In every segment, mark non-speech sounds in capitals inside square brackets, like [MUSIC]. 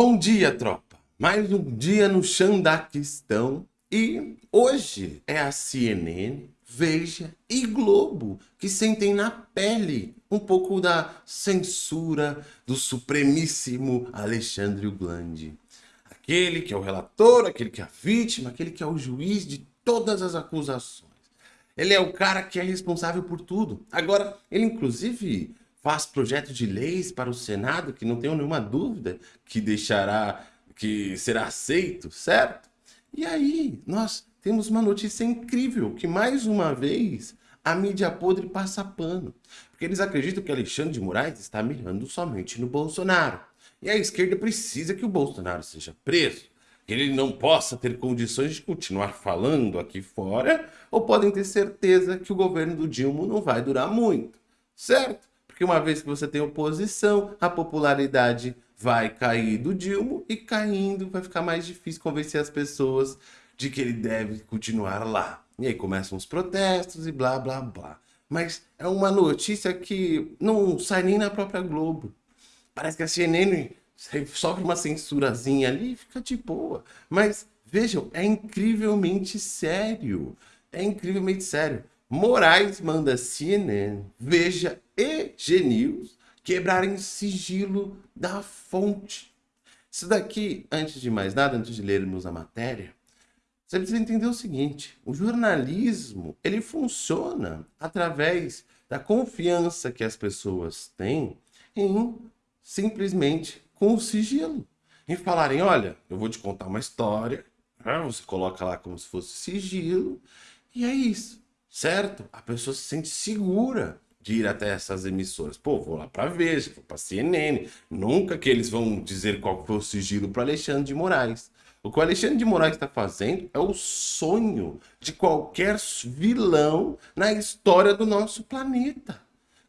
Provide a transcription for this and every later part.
Bom dia, tropa! Mais um dia no Xandaquistão e hoje é a CNN, Veja e Globo que sentem na pele um pouco da censura do supremíssimo Alexandre Glande. Aquele que é o relator, aquele que é a vítima, aquele que é o juiz de todas as acusações. Ele é o cara que é responsável por tudo. Agora, ele inclusive faz projetos de leis para o Senado, que não tenho nenhuma dúvida que deixará, que será aceito, certo? E aí, nós temos uma notícia incrível, que mais uma vez a mídia podre passa pano. Porque eles acreditam que Alexandre de Moraes está mirando somente no Bolsonaro. E a esquerda precisa que o Bolsonaro seja preso, que ele não possa ter condições de continuar falando aqui fora, ou podem ter certeza que o governo do Dilma não vai durar muito, certo? Porque uma vez que você tem oposição, a popularidade vai cair do Dilma e caindo vai ficar mais difícil convencer as pessoas de que ele deve continuar lá. E aí começam os protestos e blá blá blá. Mas é uma notícia que não sai nem na própria Globo. Parece que a CNN sofre uma censurazinha ali e fica de boa. Mas vejam, é incrivelmente sério. É incrivelmente sério. Moraes manda CNN, Veja e G-News quebrarem sigilo da fonte. Isso daqui, antes de mais nada, antes de lermos a matéria, você precisa entender o seguinte, o jornalismo, ele funciona através da confiança que as pessoas têm em simplesmente com o sigilo. Em falarem, olha, eu vou te contar uma história, né? você coloca lá como se fosse sigilo, e é isso certo? A pessoa se sente segura de ir até essas emissoras. Pô, vou lá para Veja, vou para CNN. Nunca que eles vão dizer qual foi o sigilo para Alexandre de Moraes. O que o Alexandre de Moraes está fazendo é o sonho de qualquer vilão na história do nosso planeta.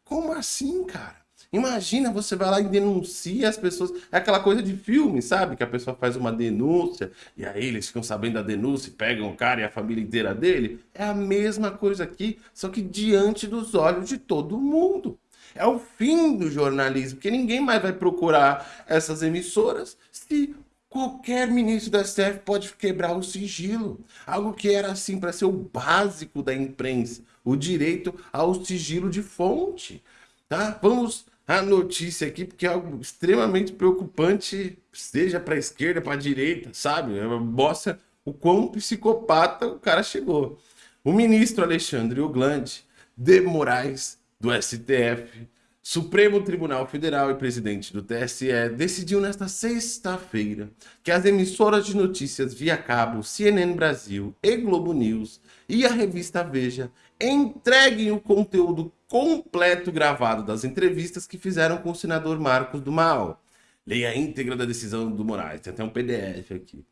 Como assim, cara? Imagina, você vai lá e denuncia as pessoas. É aquela coisa de filme, sabe? Que a pessoa faz uma denúncia e aí eles ficam sabendo da denúncia e pegam o cara e a família inteira dele. É a mesma coisa aqui, só que diante dos olhos de todo mundo. É o fim do jornalismo, porque ninguém mais vai procurar essas emissoras se qualquer ministro da STF pode quebrar o sigilo. Algo que era assim para ser o básico da imprensa, o direito ao sigilo de fonte. Tá? Vamos a notícia aqui, porque é algo extremamente preocupante, seja para a esquerda, para a direita, sabe? É, mostra o quão psicopata o cara chegou. O ministro Alexandre Oglande de Moraes, do STF, Supremo Tribunal Federal e presidente do TSE, decidiu nesta sexta-feira que as emissoras de notícias via cabo CNN Brasil e Globo News e a revista Veja entreguem o conteúdo completo gravado das entrevistas que fizeram com o senador Marcos do Mal. Leia a íntegra da decisão do Moraes, tem até um PDF aqui.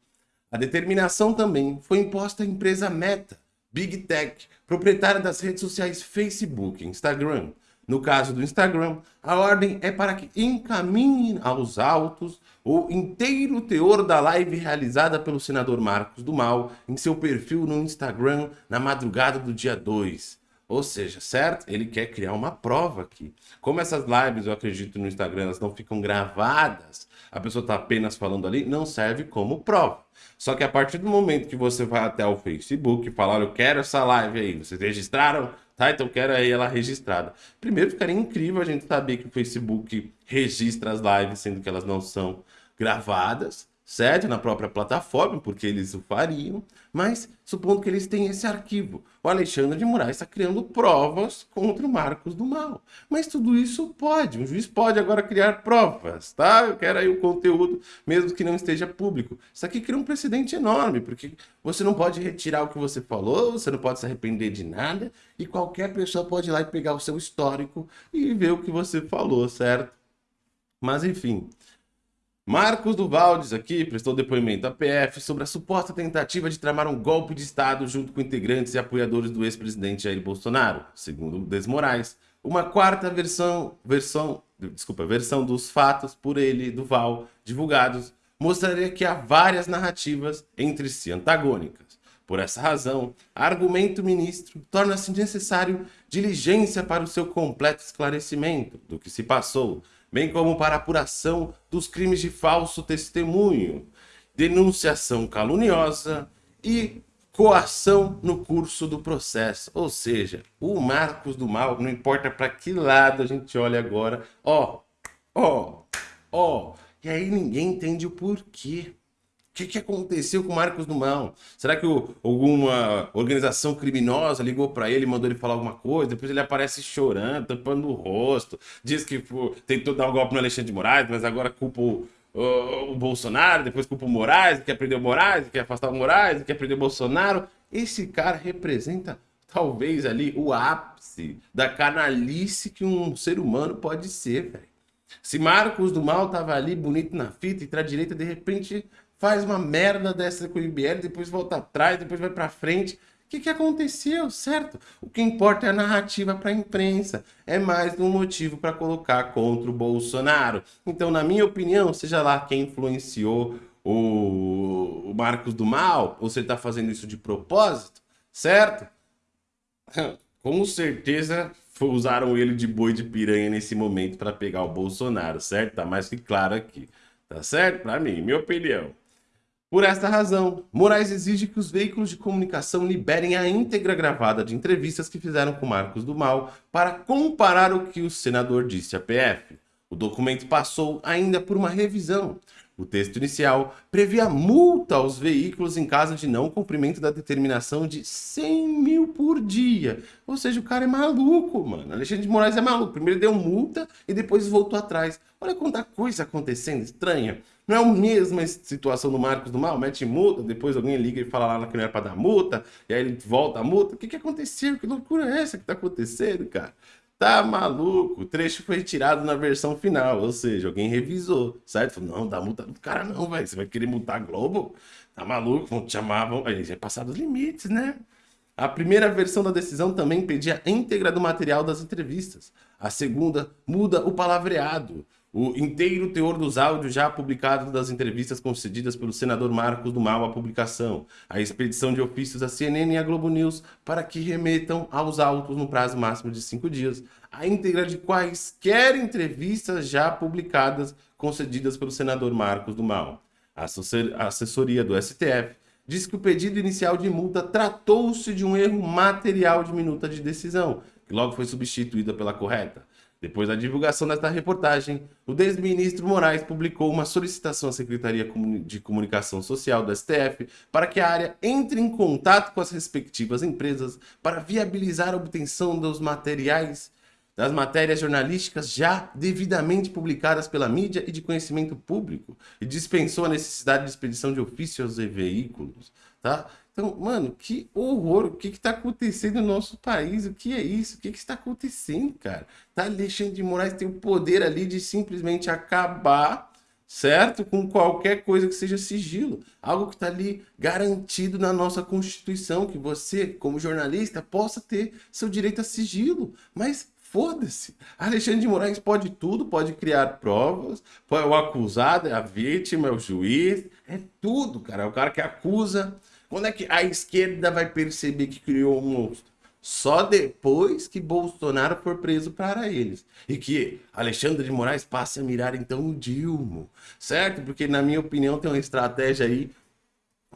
A determinação também foi imposta à empresa Meta, Big Tech, proprietária das redes sociais Facebook e Instagram. No caso do Instagram, a ordem é para que encaminhem aos autos o inteiro teor da live realizada pelo senador Marcos do Mal em seu perfil no Instagram na madrugada do dia 2. Ou seja, certo? Ele quer criar uma prova aqui. Como essas lives, eu acredito, no Instagram, elas não ficam gravadas, a pessoa está apenas falando ali, não serve como prova. Só que a partir do momento que você vai até o Facebook e falar, eu quero essa live aí, vocês registraram? Tá, então quero aí ela registrada. Primeiro, ficaria incrível a gente saber que o Facebook registra as lives, sendo que elas não são gravadas certo? Na própria plataforma, porque eles o fariam, mas supondo que eles têm esse arquivo. O Alexandre de Moraes está criando provas contra o Marcos do Mal. Mas tudo isso pode, um juiz pode agora criar provas, tá? Eu quero aí o conteúdo, mesmo que não esteja público. Isso aqui cria um precedente enorme, porque você não pode retirar o que você falou, você não pode se arrepender de nada, e qualquer pessoa pode ir lá e pegar o seu histórico e ver o que você falou, certo? Mas enfim, Marcos Duvaldes aqui prestou depoimento à PF sobre a suposta tentativa de tramar um golpe de Estado junto com integrantes e apoiadores do ex-presidente Jair Bolsonaro, segundo Desmorais. Uma quarta versão, versão, desculpa, versão dos fatos por ele, Duval, divulgados, mostraria que há várias narrativas entre si antagônicas. Por essa razão, argumento ministro torna-se necessário diligência para o seu completo esclarecimento do que se passou, bem como para apuração dos crimes de falso testemunho, denunciação caluniosa e coação no curso do processo. Ou seja, o Marcos do Mal, não importa para que lado a gente olha agora, ó, ó, ó, e aí ninguém entende o porquê. Que, que aconteceu com o Marcos do Mal? Será que o, alguma organização criminosa ligou para ele, mandou ele falar alguma coisa? Depois ele aparece chorando, tampando o rosto, diz que pô, tentou dar um golpe no Alexandre de Moraes, mas agora culpa o, o, o Bolsonaro, depois culpa o Moraes, quer prender o Moraes, quer afastar o Moraes, quer prender o Bolsonaro. Esse cara representa talvez ali o ápice da canalice que um ser humano pode ser, velho. Se Marcos do Mal tava ali bonito na fita e pra direita, de repente faz uma merda dessa com o IBL, depois volta atrás, depois vai pra frente. O que, que aconteceu, certo? O que importa é a narrativa para a imprensa. É mais um motivo para colocar contra o Bolsonaro. Então, na minha opinião, seja lá quem influenciou o, o Marcos do Mal, ou você está fazendo isso de propósito, certo? [LAUGHS] Com certeza usaram ele de boi de piranha nesse momento para pegar o Bolsonaro, certo? Tá mais que claro aqui. Tá certo? Para mim, minha opinião. Por esta razão, Moraes exige que os veículos de comunicação liberem a íntegra gravada de entrevistas que fizeram com Marcos do Mal para comparar o que o senador disse à PF. O documento passou ainda por uma revisão. O texto inicial previa multa aos veículos em caso de não cumprimento da determinação de 100 mil por dia. Ou seja, o cara é maluco, mano. Alexandre de Moraes é maluco. Primeiro deu multa e depois voltou atrás. Olha quanta coisa acontecendo estranha. Não é a mesma situação do Marcos do Mal, mete multa, depois alguém liga e fala lá que não era para dar multa, e aí ele volta a multa. O que, que aconteceu? Que loucura é essa que tá acontecendo, cara? Tá maluco? O trecho foi tirado na versão final, ou seja, alguém revisou, certo? Falou, não, dá multa do cara não, velho. Você vai querer multar a Globo? Tá maluco? Vão te chamar, vão... Aí já é passado os limites, né? A primeira versão da decisão também pedia a íntegra do material das entrevistas. A segunda muda o palavreado o inteiro teor dos áudios já publicados das entrevistas concedidas pelo senador Marcos do Mal à publicação, a expedição de ofícios à CNN e à Globo News para que remetam aos autos no prazo máximo de cinco dias, a íntegra de quaisquer entrevistas já publicadas concedidas pelo senador Marcos do Mal. A assessoria do STF diz que o pedido inicial de multa tratou-se de um erro material de minuta de decisão, que logo foi substituída pela correta. Depois da divulgação desta reportagem, o desministro Moraes publicou uma solicitação à Secretaria de Comunicação Social do STF para que a área entre em contato com as respectivas empresas para viabilizar a obtenção dos materiais das matérias jornalísticas já devidamente publicadas pela mídia e de conhecimento público e dispensou a necessidade de expedição de ofícios e veículos, tá? Então, mano, que horror, o que que tá acontecendo no nosso país? O que é isso? O que que está acontecendo, cara? Tá, Alexandre de Moraes tem o poder ali de simplesmente acabar, certo? Com qualquer coisa que seja sigilo. Algo que está ali garantido na nossa Constituição, que você, como jornalista, possa ter seu direito a sigilo. Mas Foda-se. Alexandre de Moraes pode tudo, pode criar provas, o acusado é a vítima, é o juiz, é tudo, cara. É o cara que acusa, quando é que a esquerda vai perceber que criou um monstro? Só depois que Bolsonaro for preso para eles. E que Alexandre de Moraes passe a mirar então o Dilma. Certo? Porque na minha opinião tem uma estratégia aí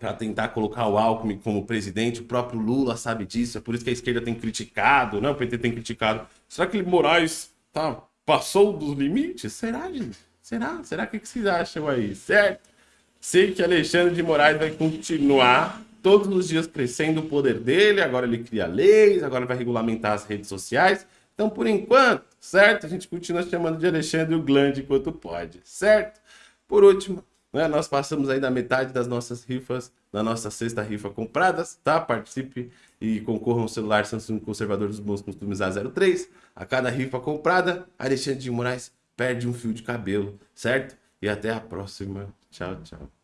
para tentar colocar o Alckmin como presidente. O próprio Lula sabe disso. É por isso que a esquerda tem criticado, né? O PT tem criticado. Será que Moraes tá, passou dos limites? Será, gente? Será? Será que, que vocês acham aí? Certo? Sei que Alexandre de Moraes vai continuar todos os dias crescendo o poder dele, agora ele cria leis, agora vai regulamentar as redes sociais. Então, por enquanto, certo? A gente continua chamando de Alexandre o Glande enquanto pode, certo? Por último, né, nós passamos aí da metade das nossas rifas, da nossa sexta rifa compradas, tá? Participe e concorra um celular Samsung Conservador dos Bons Costumes A03. A cada rifa comprada, Alexandre de Moraes perde um fio de cabelo, certo? E até a próxima. Tchau, tchau.